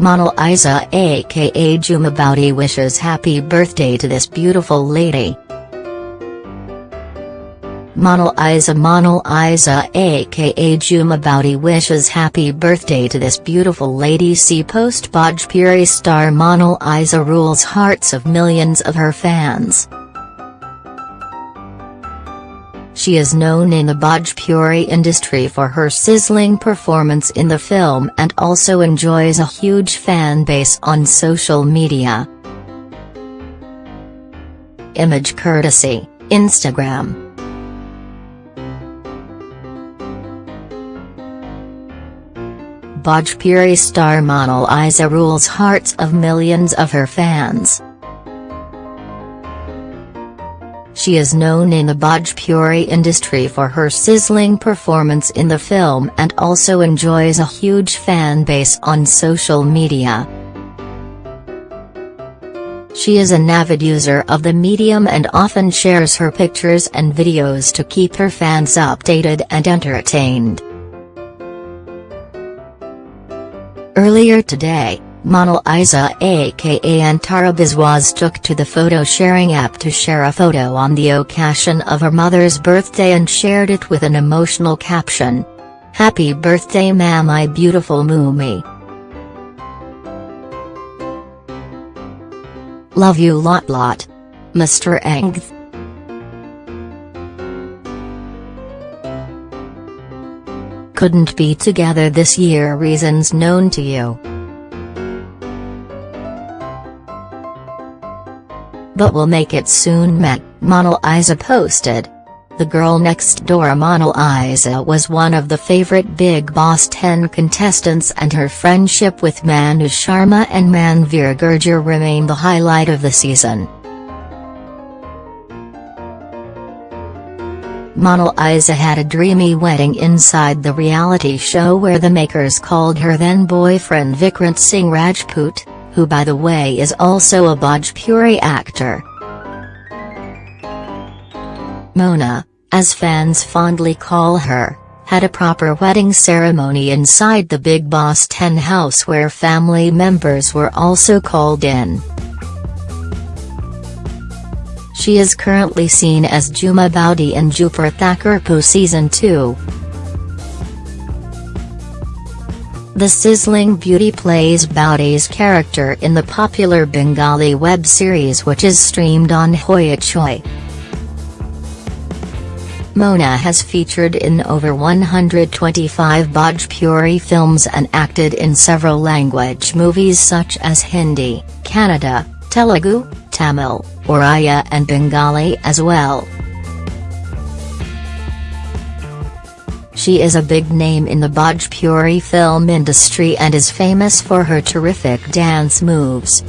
Monalisa aka Juma Boudy wishes happy birthday to this beautiful lady. Monalisa Model Isa aka Juma Boudy wishes happy birthday to this beautiful lady see post Bhojpuri star Monalisa rules hearts of millions of her fans. She is known in the Bhojpuri industry for her sizzling performance in the film and also enjoys a huge fan base on social media. Image courtesy, Instagram. Bhojpuri star Monal Isa rules hearts of millions of her fans. She is known in the Bhojpuri industry for her sizzling performance in the film and also enjoys a huge fan base on social media. She is an avid user of the medium and often shares her pictures and videos to keep her fans updated and entertained. Earlier today, Monalisa aka Antara Biswas took to the photo sharing app to share a photo on the occasion of her mother's birthday and shared it with an emotional caption. Happy birthday ma my beautiful Mumi. Love you lot lot. Mr. Ength. Couldn't be together this year reasons known to you. But will make it soon met, Monalisa posted. The girl next door Monalisa was one of the favorite Bigg Boss 10 contestants and her friendship with Manu Sharma and Manveer Gurjar remain the highlight of the season. Monalisa had a dreamy wedding inside the reality show where the makers called her then boyfriend Vikrant Singh Rajput who by the way is also a Bhojpuri actor. Mona, as fans fondly call her, had a proper wedding ceremony inside the Bigg Boss 10 house where family members were also called in. She is currently seen as Juma Boudy in Dupur Thakurpo Season 2. The sizzling beauty plays Boudy's character in the popular Bengali web series which is streamed on Hoichoi. Mona has featured in over 125 Bhojpuri films and acted in several language movies such as Hindi, Kannada, Telugu, Tamil, Oriya and Bengali as well. She is a big name in the Bhojpuri film industry and is famous for her terrific dance moves.